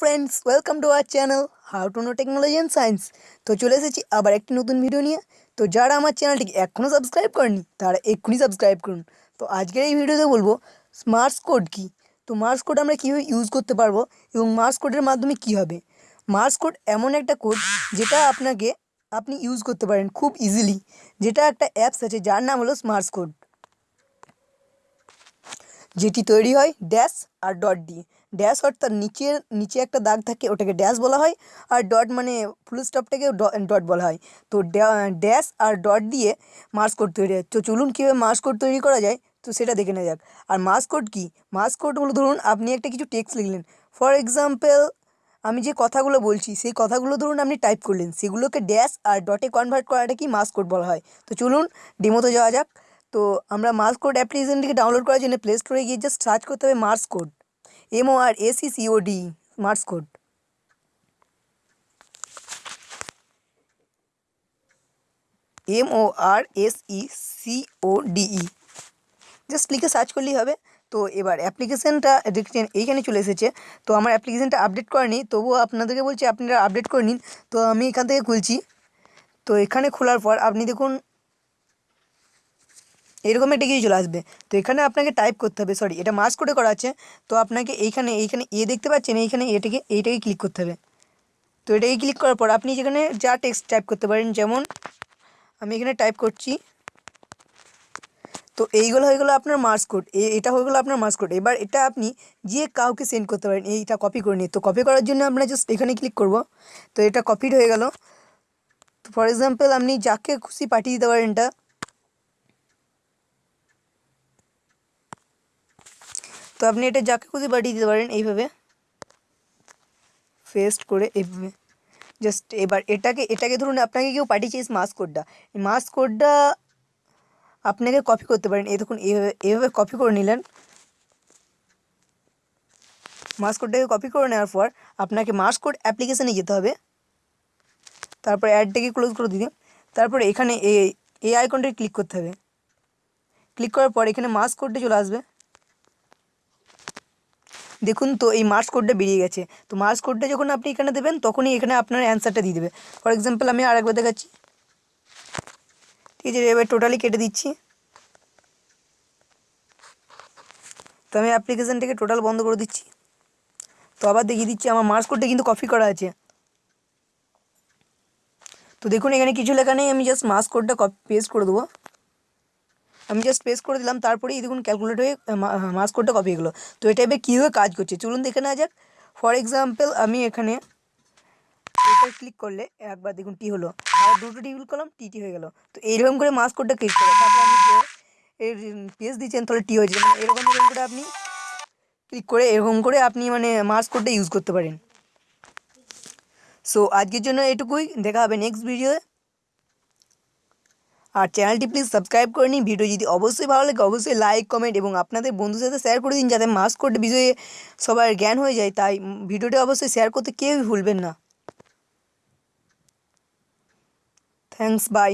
Friends welcome to our channel how to know technology and science তো চলে এসেছি আবার একটি নতুন ভিডিও নিয়ে। তো যারা আমার চ্যানেলটিকে এখনও সাবস্ক্রাইব করেনি তারা এক্ষুনি সাবস্ক্রাইব করুন। তো আজকের এই ভিডিওতে বলব স্মার্টস কোড কী? তো মার্স কোড আমরা কীভাবে ইউজ করতে পারব এবং মার্স কোডের মাধ্যমে কী হবে? মার্স কোড এমন একটা কোড যেটা আপনাকে, আপনি ইউজ করতে পারেন খুব ইজিলি যেটা একটা অ্যাপস আছে, যার নাম হলো স্মার্টস কোড যেটি তৈরি হয় ড্যাশ আর ডট দিয়ে। ড্যাশ অর্থাৎ নিচের নিচে একটা দাগ থাকে, ওটাকে ড্যাশ বলা হয়, আর ডট মানে ফুল স্টপটাকে ডট বলা হয়। তো ড্যাশ আর ডট দিয়ে মার্স কোড তৈরি হয়। তো চলুন কীভাবে মার্স কোড তৈরি করা যায়, তো সেটা দেখে নেওয়া যাক। আর মার্স কোড কী? মার্স কোড হলো ধরুন, আপনি একটা কিছু টেক্সট লিখলেন। ফর এক্সাম্পল আমি যে কথাগুলো বলছি, সেই কথাগুলো ধরুন আপনি টাইপ করলেন। সেগুলোকে ড্যাশ আর ডটে কনভার্ট করাটা কি মার্স কোড বলা হয়। তো চলুন ডেমোতে যাওয়া যাক। তো আমরা মার্স কোড অ্যাপ্লিকেশনটিকে ডাউনলোড করার জন্য প্লে স্টোরে গিয়ে জাস্ট সার্চ করতে হবে Morse code M O R S E C O D Morse code M O R S E D E just লিখে সার্চ করলেই হবে। তো এবার অ্যাপ্লিকেশানটা এইখানে চলে এসেছে। তো আমার অ্যাপ্লিকেশানটা আপডেট করেনি তবুও আপনাদেরকে বলছি, আপনারা আপডেট করে নিন। তো আমি এখান থেকে খুলছি। তো এখানে খোলার পর আপনি দেখুন এরকম একটা কিছু চলে আসবে। তো এখানে আপনাকে টাইপ করতে হবে সরি এটা মাস করে করা আছে। তো আপনাকে এইখানে এইখানে এ দেখতে পাচ্ছেন, এইখানে এটাকে, এইটাকে ক্লিক করতে হবে। তো এটাকে ক্লিক করার পর আপনি যেখানে যা টেক্সট টাইপ করতে পারেন, যেমন আমি এখানে টাইপ করছি, তো এইগুলো হয়ে গেলো আপনার মার্স কোড এটা হয়ে গেলো আপনার মার্স কোড এবার এটা আপনি যে কাউকে সেন্ড করতে পারেন, এইটা কপি করে নিয়ে, তো কপি করার জন্য আমরা জাস্ট এখানে ক্লিক করব। তো এটা কপিড হয়ে গেল। তো ফর এক্সাম্পল আপনি যাকে খুশি পাঠিয়ে দিতে পারেন এটা তো আপনি এটা যাকে খুশি পাঠিয়ে দিতে পারেন এইভাবে। ফেস্ট করে এইভাবে। জাস্ট এবার এটাকে এটাকে ধরুন আপনাকে কেউ পাঠিয়েছে এই মাস কোডটা এই মাস কোডটা আপনাকে কপি করতে পারেন। এই দেখুন, এইভাবে এইভাবে কপি করে নিলেন। মাস কোডটাকে কপি করে নেওয়ার পর আপনাকে মাস কোড অ্যাপ্লিকেশানে যেতে হবে। তারপর অ্যাডটাকে ক্লোজ করে দিতে তারপর এখানে এই এই আইকনটাকে ক্লিক করতে হবে। ক্লিক করার পর এখানে মাস কোডটা চলে আসবে। দেখুন তো এই মার্কস কোডটা বেরিয়ে গেছে। তো মার্কস কোডটা যখন আপনি এখানে দেবেন, তখনই এখানে আপনার অ্যান্সারটা দিয়ে দেবে। ফর এক্সাম্পল আমি আরেকবার দেখাচ্ছি। ঠিক আছে, এবার টোটালি কেটে দিচ্ছি। তো আমি অ্যাপ্লিকেশানটাকে টোটাল বন্ধ করে দিচ্ছি। তো আবার দেখিয়ে দিচ্ছি, আমার মার্কস কোডটা কিন্তু কপি করা আছে। তো দেখুন, এখানে কিছু লেখা নেই, আমি জাস্ট মার্কস কোডটা কপি পেস্ট করে দেবো। আমি জাস্ট পেস্ট করে দিলাম তারপরেই দেখুন ক্যালকুলেট হয়ে মাস কোডটা কপি এগুলো তো এটা এবার কীভাবে কাজ করছে? চলুন দেখে নেওয়া যাক। ফর এক্সাম্পল আমি এখানে এটা ক্লিক করলে একবার দেখুন টি হলো। আর দুটো টি ক্লিক করলাম টি টি হয়ে গেলো। তো এইরকম করে মাস কোডটা ক্লিক করে, তারপর আপনি যে এর পেজ দিচ্ছেন, তাহলে টি হয়েছে মানে এরকম এরকম করে আপনি ক্লিক করে, এরকম করে আপনি মানে মাস কোডটা ইউজ করতে পারেন। সো আজকের জন্য এটুকুই। দেখা হবে নেক্সট ভিডিওয়ে আর চ্যানেলটি প্লিজ সাবস্ক্রাইব করে নিন। ভিডিও যদি অবশ্যই ভালো লাগে, অবশ্যই লাইক কমেন্ট এবং আপনাদের বন্ধুর সাথে শেয়ার করে দিন যাতে মাস্ক করতে বিষয়ে সবার জ্ঞান হয়ে যায়। তাই ভিডিওটি অবশ্যই শেয়ার করতে কেউই ভুলবেন না। Thanks by